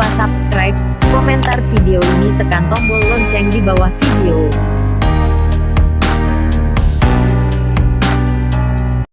lupa subscribe, komentar video ini tekan tombol lonceng di bawah video.